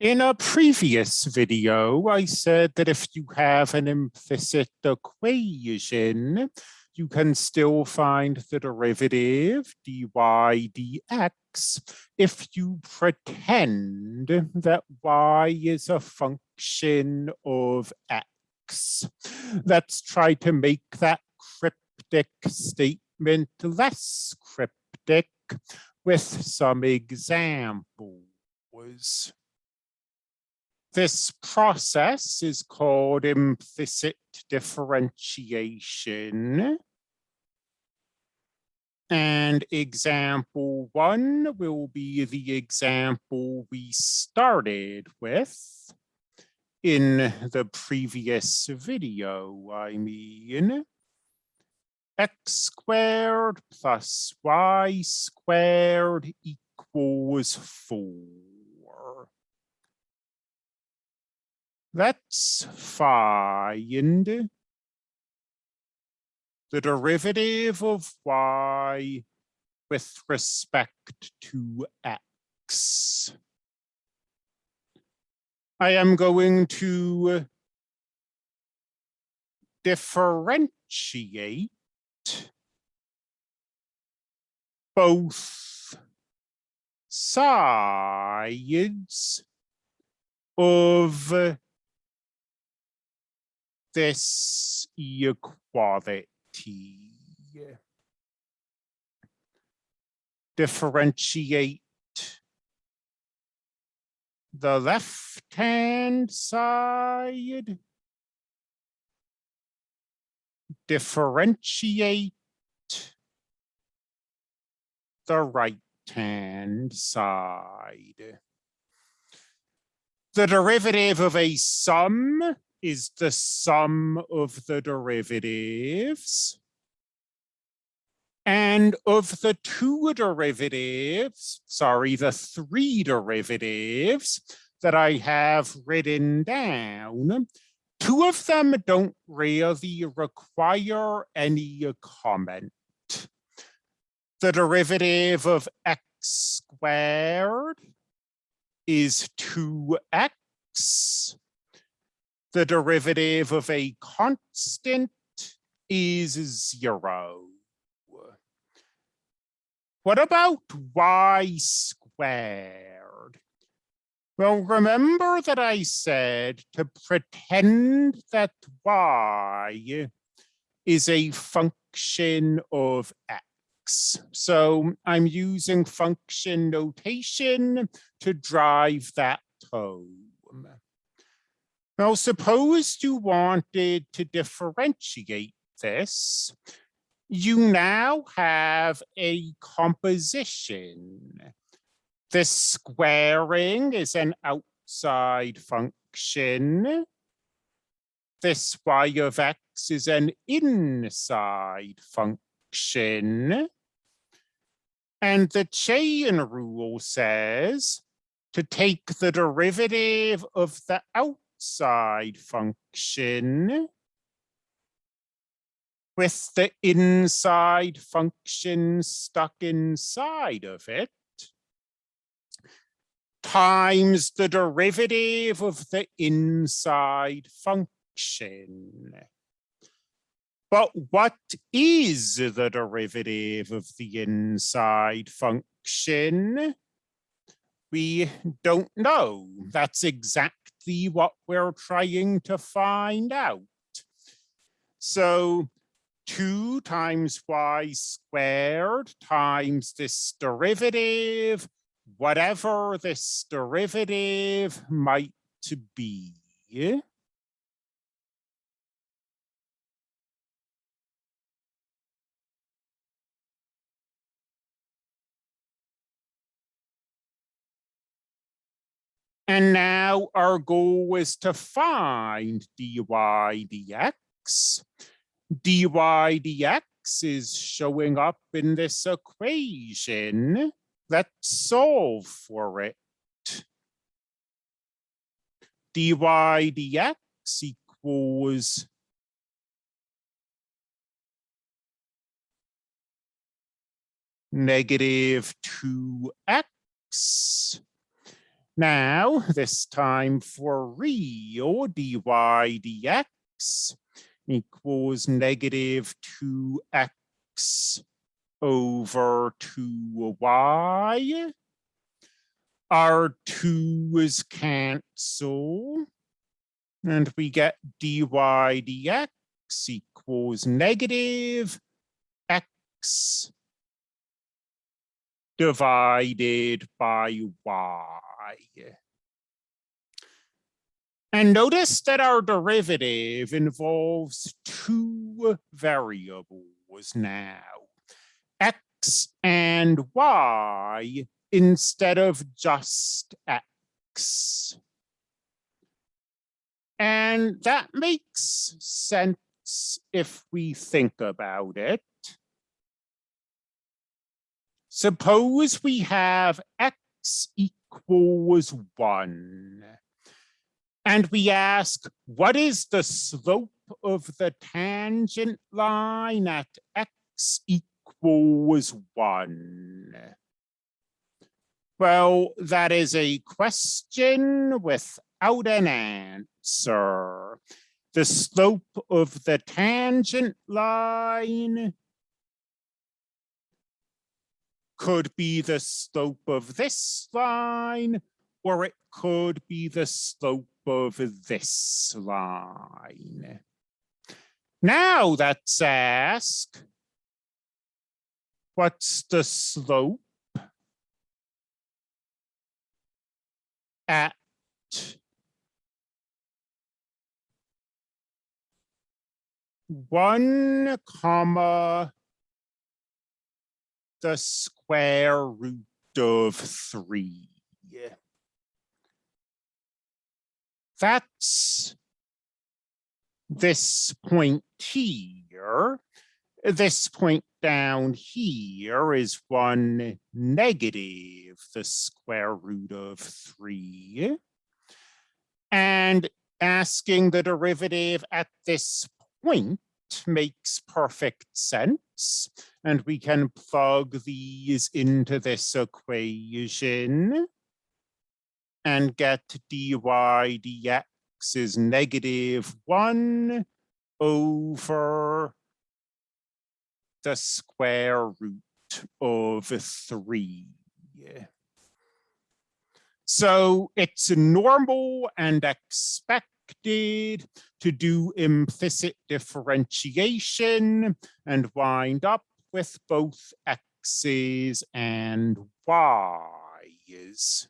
In a previous video, I said that if you have an implicit equation, you can still find the derivative dy dx if you pretend that y is a function of x. Let's try to make that cryptic statement less cryptic with some examples. This process is called implicit differentiation. And example one will be the example we started with in the previous video, I mean. x squared plus y squared equals four. Let's find the derivative of y with respect to x. I am going to differentiate both sides of this equality. Differentiate the left-hand side. Differentiate the right-hand side. The derivative of a sum is the sum of the derivatives. And of the two derivatives, sorry, the three derivatives that I have written down, two of them don't really require any comment. The derivative of x squared is 2x the derivative of a constant is zero. What about y squared? Well, remember that I said to pretend that y is a function of x. So I'm using function notation to drive that home. Now, suppose you wanted to differentiate this. You now have a composition. This squaring is an outside function. This y of x is an inside function. And the chain rule says to take the derivative of the outside outside function with the inside function stuck inside of it times the derivative of the inside function. But what is the derivative of the inside function? We don't know. That's exactly exactly what we're trying to find out. So 2 times y squared times this derivative, whatever this derivative might be. Now our goal is to find dy dx. dy dx is showing up in this equation. Let's solve for it. dy dx equals negative 2x Now, this time for real dy dx equals negative 2x over 2y. Our 2's cancel. And we get dy dx equals negative x divided by y. And notice that our derivative involves two variables now, x and y instead of just x. And that makes sense if we think about it. Suppose we have x equals one. And we ask, what is the slope of the tangent line at x equals one? Well, that is a question without an answer. The slope of the tangent line could be the slope of this line, or it could be the slope of this line. Now let's ask, what's the slope at one comma the root of three. That's this point here. This point down here is one negative the square root of three. And asking the derivative at this point makes perfect sense. And we can plug these into this equation and get dy dx is negative one over the square root of three. So it's normal and expected to do implicit differentiation and wind up with both x's and y's.